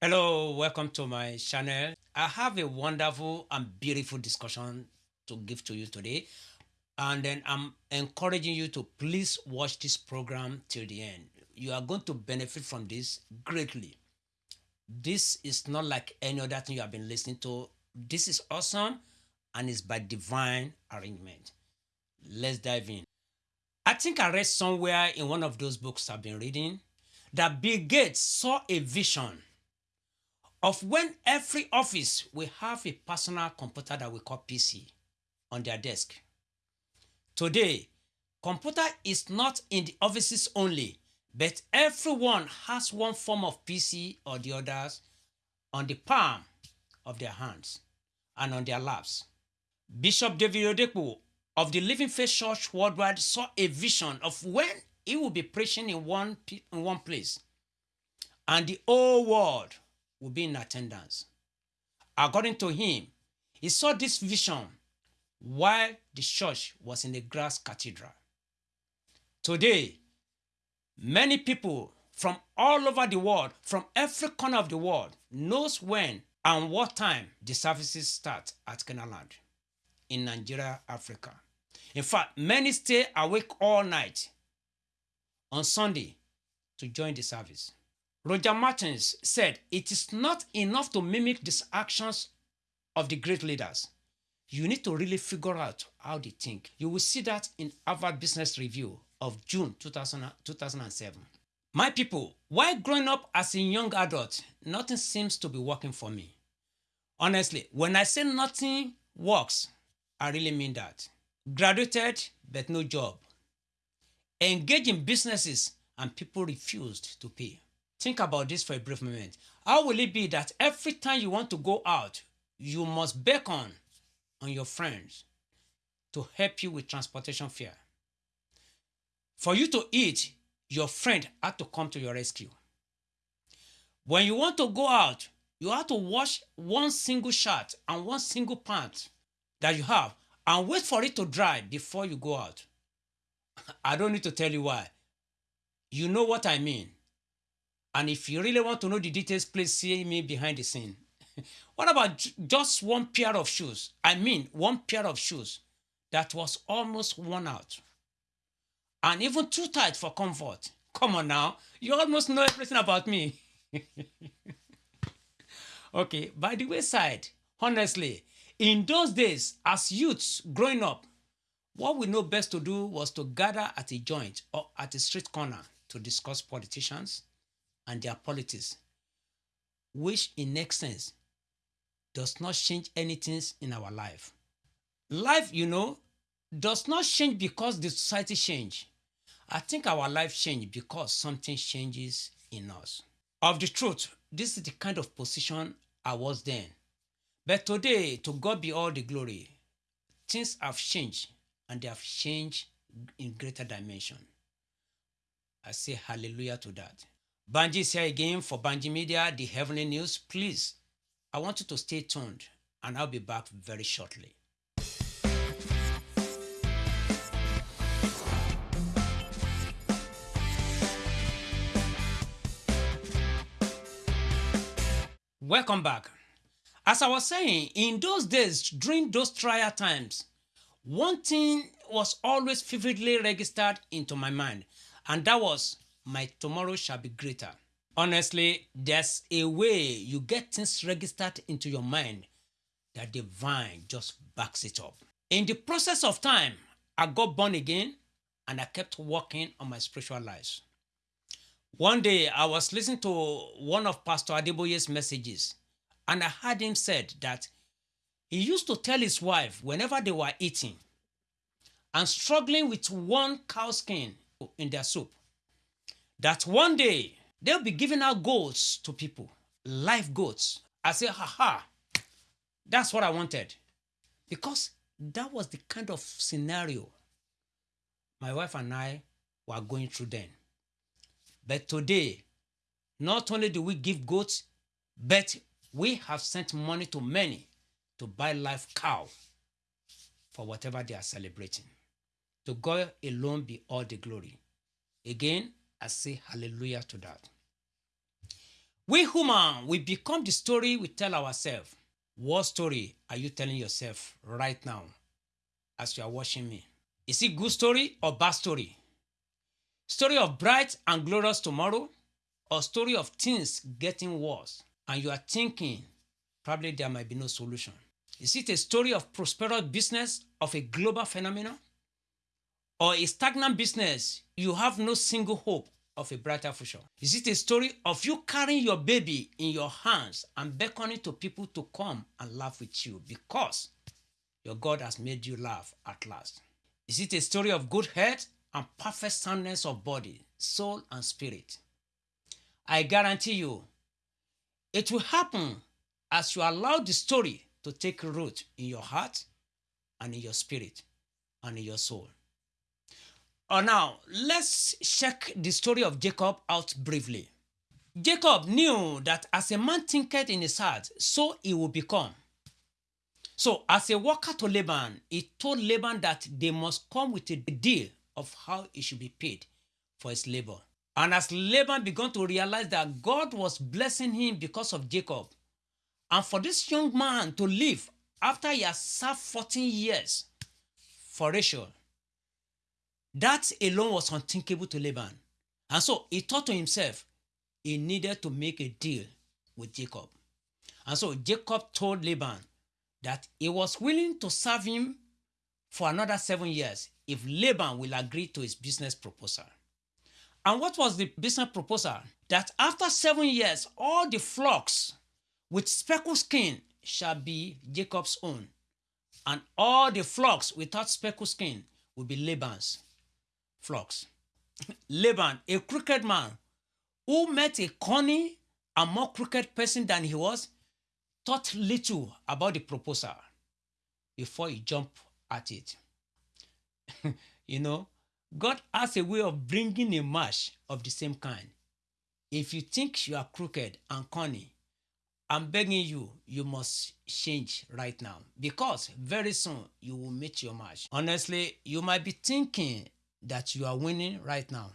Hello, welcome to my channel. I have a wonderful and beautiful discussion to give to you today. And then I'm encouraging you to please watch this program till the end. You are going to benefit from this greatly. This is not like any other thing you have been listening to. This is awesome and it's by divine arrangement. Let's dive in. I think I read somewhere in one of those books I've been reading that Bill Gates saw a vision of when every office will have a personal computer that we call PC on their desk. Today, computer is not in the offices only, but everyone has one form of PC or the others on the palm of their hands and on their laps. Bishop David Oyedepo of the Living Faith Church Worldwide saw a vision of when he will be preaching in one, in one place and the whole world will be in attendance. According to him, he saw this vision while the church was in the grass cathedral. Today, many people from all over the world, from every corner of the world, knows when and what time the services start at Canaanland in Nigeria, Africa. In fact, many stay awake all night on Sunday to join the service. Roger Martins said, It is not enough to mimic the actions of the great leaders. You need to really figure out how they think. You will see that in Harvard Business Review of June 2000, 2007. My people, while growing up as a young adult, nothing seems to be working for me. Honestly, when I say nothing works, I really mean that. Graduated, but no job. Engaged in businesses and people refused to pay. Think about this for a brief moment. How will it be that every time you want to go out, you must beckon on your friends to help you with transportation fare? For you to eat, your friend had to come to your rescue. When you want to go out, you have to wash one single shirt and one single pant that you have and wait for it to dry before you go out. I don't need to tell you why. You know what I mean. And if you really want to know the details, please see me behind the scene. what about just one pair of shoes? I mean, one pair of shoes that was almost worn out. And even too tight for comfort. Come on now, you almost know everything about me. okay, by the wayside, honestly, in those days, as youths growing up, what we know best to do was to gather at a joint or at a street corner to discuss politicians, and their politics, which in essence does not change anything in our life. Life, you know, does not change because the society change. I think our life change because something changes in us. Of the truth, this is the kind of position I was then. But today, to God be all the glory, things have changed and they have changed in greater dimension. I say hallelujah to that. Banji is here again for Banji Media, the Heavenly News. Please, I want you to stay tuned and I'll be back very shortly. Welcome back. As I was saying, in those days, during those trial times, one thing was always vividly registered into my mind, and that was my tomorrow shall be greater. Honestly, there's a way you get things registered into your mind that the vine just backs it up. In the process of time, I got born again and I kept working on my spiritual lives. One day, I was listening to one of Pastor Adeboye's messages and I heard him said that he used to tell his wife whenever they were eating and struggling with one cow skin in their soup, that one day they'll be giving out goats to people, live goats. I say, haha, that's what I wanted. Because that was the kind of scenario my wife and I were going through then. But today, not only do we give goats, but we have sent money to many to buy live cow for whatever they are celebrating. To God alone be all the glory. Again, I say hallelujah to that. We human, we become the story we tell ourselves. What story are you telling yourself right now as you are watching me? Is it good story or bad story? Story of bright and glorious tomorrow or story of things getting worse and you are thinking probably there might be no solution? Is it a story of prosperous business of a global phenomenon? Or a stagnant business, you have no single hope of a brighter future? Is it a story of you carrying your baby in your hands and beckoning to people to come and laugh with you because your God has made you laugh at last? Is it a story of good health and perfect soundness of body, soul, and spirit? I guarantee you, it will happen as you allow the story to take root in your heart and in your spirit and in your soul. Oh, now, let's check the story of Jacob out briefly. Jacob knew that as a man thinketh in his heart, so he will become. So, as a worker to Laban, he told Laban that they must come with a deal of how he should be paid for his labor. And as Laban began to realize that God was blessing him because of Jacob, and for this young man to live after he has served 14 years for Rachel, that alone was unthinkable to Laban. And so he thought to himself, he needed to make a deal with Jacob. And so Jacob told Laban that he was willing to serve him for another seven years if Laban will agree to his business proposal. And what was the business proposal? That after seven years, all the flocks with speckled skin shall be Jacob's own, and all the flocks without speckled skin will be Laban's flocks. Laban, a crooked man who met a cunning and more crooked person than he was, thought little about the proposal before he jumped at it. you know, God has a way of bringing a match of the same kind. If you think you are crooked and cunning, I'm begging you, you must change right now because very soon you will meet your match. Honestly, you might be thinking that you are winning right now,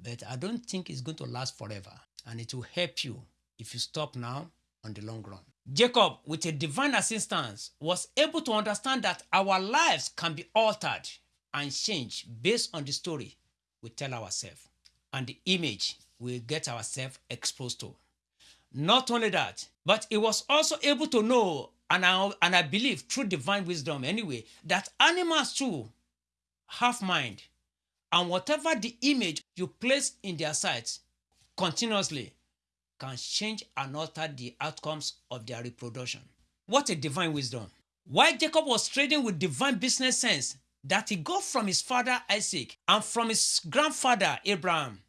but I don't think it's going to last forever and it will help you if you stop now on the long run. Jacob, with a divine assistance, was able to understand that our lives can be altered and changed based on the story we tell ourselves and the image we get ourselves exposed to. Not only that, but he was also able to know, and I, and I believe through divine wisdom anyway, that animals too have mind. And whatever the image you place in their sight continuously can change and alter the outcomes of their reproduction. What a divine wisdom. Why Jacob was trading with divine business sense that he got from his father Isaac and from his grandfather Abraham.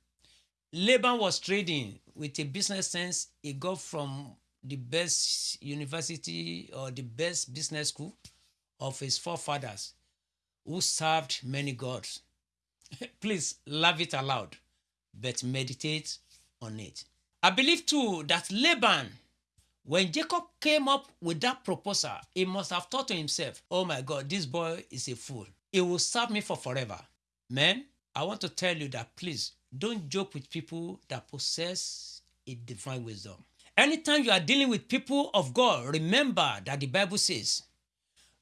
Laban was trading with a business sense he got from the best university or the best business school of his forefathers who served many gods. Please love it aloud, but meditate on it. I believe too that Laban, when Jacob came up with that proposal, he must have thought to himself, oh my God, this boy is a fool. He will serve me for forever. Man, I want to tell you that please don't joke with people that possess a divine wisdom. Anytime you are dealing with people of God, remember that the Bible says,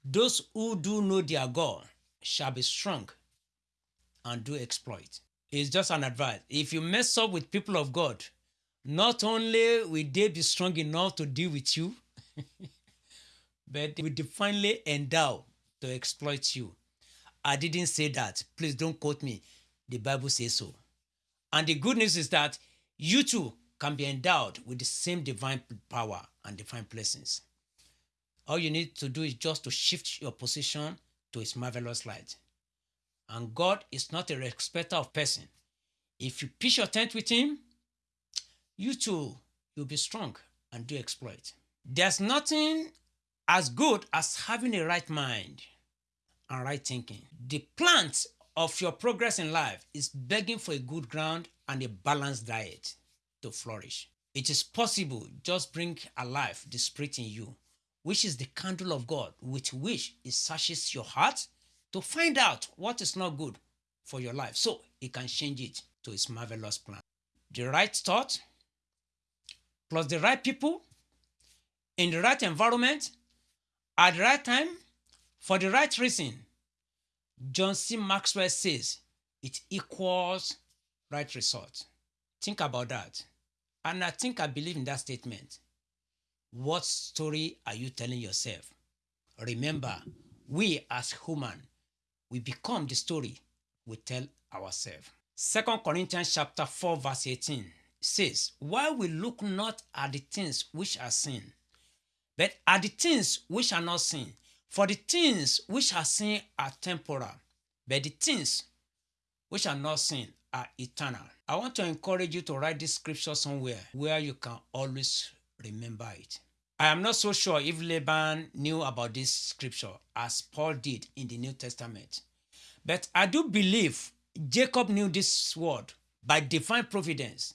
those who do know their God shall be strong and do exploit. It's just an advice. If you mess up with people of God, not only will they be strong enough to deal with you, but they will divinely endow to exploit you. I didn't say that. Please don't quote me. The Bible says so. And the good news is that you too can be endowed with the same divine power and divine blessings. All you need to do is just to shift your position to its marvelous light. And God is not a respecter of person. If you pitch your tent with him, you too, you'll be strong and do exploit. There's nothing as good as having a right mind and right thinking. The plant of your progress in life is begging for a good ground and a balanced diet to flourish. It is possible, just bring alive the spirit in you, which is the candle of God with which it searches your heart to find out what is not good for your life so it can change it to its marvelous plan. The right thought, plus the right people in the right environment at the right time for the right reason, John C. Maxwell says it equals right result. Think about that. And I think I believe in that statement. What story are you telling yourself? Remember, we as human, we become the story we tell ourselves. Second Corinthians chapter 4 verse 18 says, While we look not at the things which are seen, but at the things which are not seen. For the things which are seen are temporal, but the things which are not seen are eternal. I want to encourage you to write this scripture somewhere where you can always remember it. I am not so sure if Laban knew about this scripture as Paul did in the New Testament. But I do believe Jacob knew this word by divine providence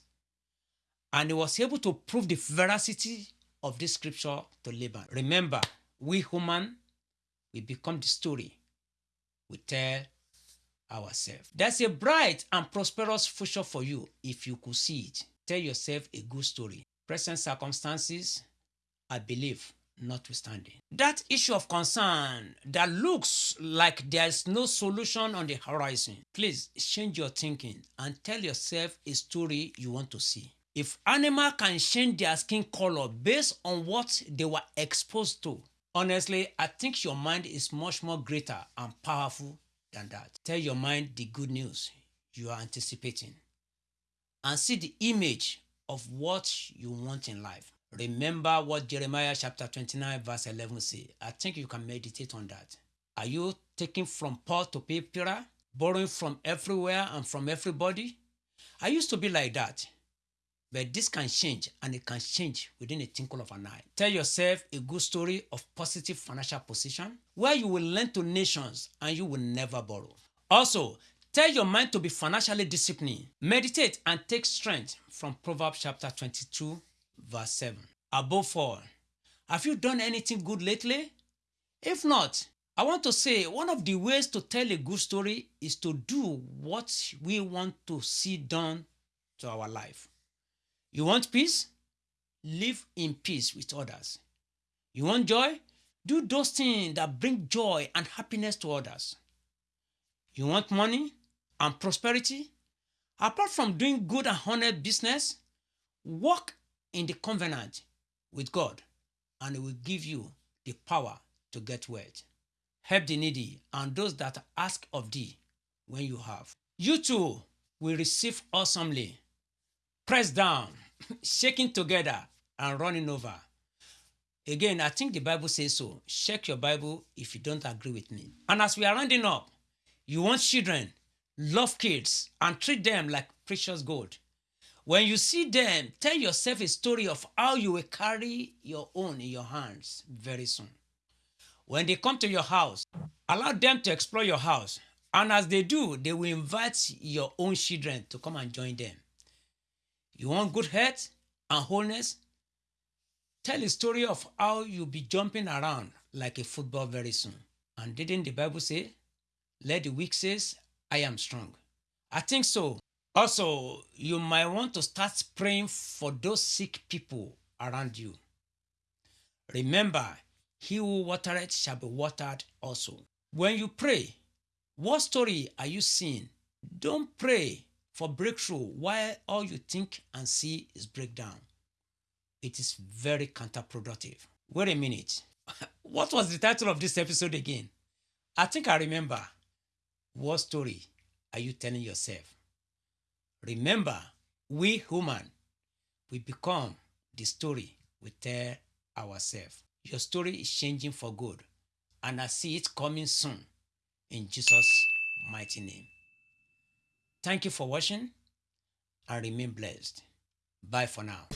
and he was able to prove the veracity of this scripture to Laban. Remember, we human, we become the story we tell ourselves. There's a bright and prosperous future for you if you could see it. Tell yourself a good story. Present circumstances, I believe, notwithstanding. That issue of concern that looks like there's no solution on the horizon, please change your thinking and tell yourself a story you want to see. If animal can change their skin color based on what they were exposed to, honestly, I think your mind is much more greater and powerful than that. Tell your mind the good news you are anticipating and see the image of what you want in life. Remember what Jeremiah chapter 29 verse 11 says. I think you can meditate on that. Are you taking from Paul to Peter? Borrowing from everywhere and from everybody? I used to be like that. But this can change and it can change within a twinkle of an eye. Tell yourself a good story of positive financial position where you will lend to nations and you will never borrow. Also, tell your mind to be financially disciplined. Meditate and take strength from Proverbs chapter 22 verse 7. Above all, have you done anything good lately? If not, I want to say one of the ways to tell a good story is to do what we want to see done to our life. You want peace? Live in peace with others. You want joy? Do those things that bring joy and happiness to others. You want money and prosperity? Apart from doing good and honest business, work in the covenant with God and will give you the power to get wealth. Help the needy and those that ask of thee when you have. You too will receive awesomely, pressed down, shaking together, and running over. Again, I think the Bible says so. Check your Bible if you don't agree with me. And as we are rounding up, you want children, love kids, and treat them like precious gold. When you see them, tell yourself a story of how you will carry your own in your hands very soon. When they come to your house, allow them to explore your house. And as they do, they will invite your own children to come and join them. You want good health and wholeness? Tell a story of how you'll be jumping around like a football very soon. And didn't the Bible say, let the weak says, I am strong? I think so. Also, you might want to start praying for those sick people around you. Remember, he who watereth shall be watered also. When you pray, what story are you seeing? Don't pray for breakthrough while all you think and see is breakdown. It is very counterproductive. Wait a minute. what was the title of this episode again? I think I remember. What story are you telling yourself? Remember, we human, we become the story we tell ourselves. Your story is changing for good, and I see it coming soon in Jesus' mighty name. Thank you for watching and remain blessed. Bye for now.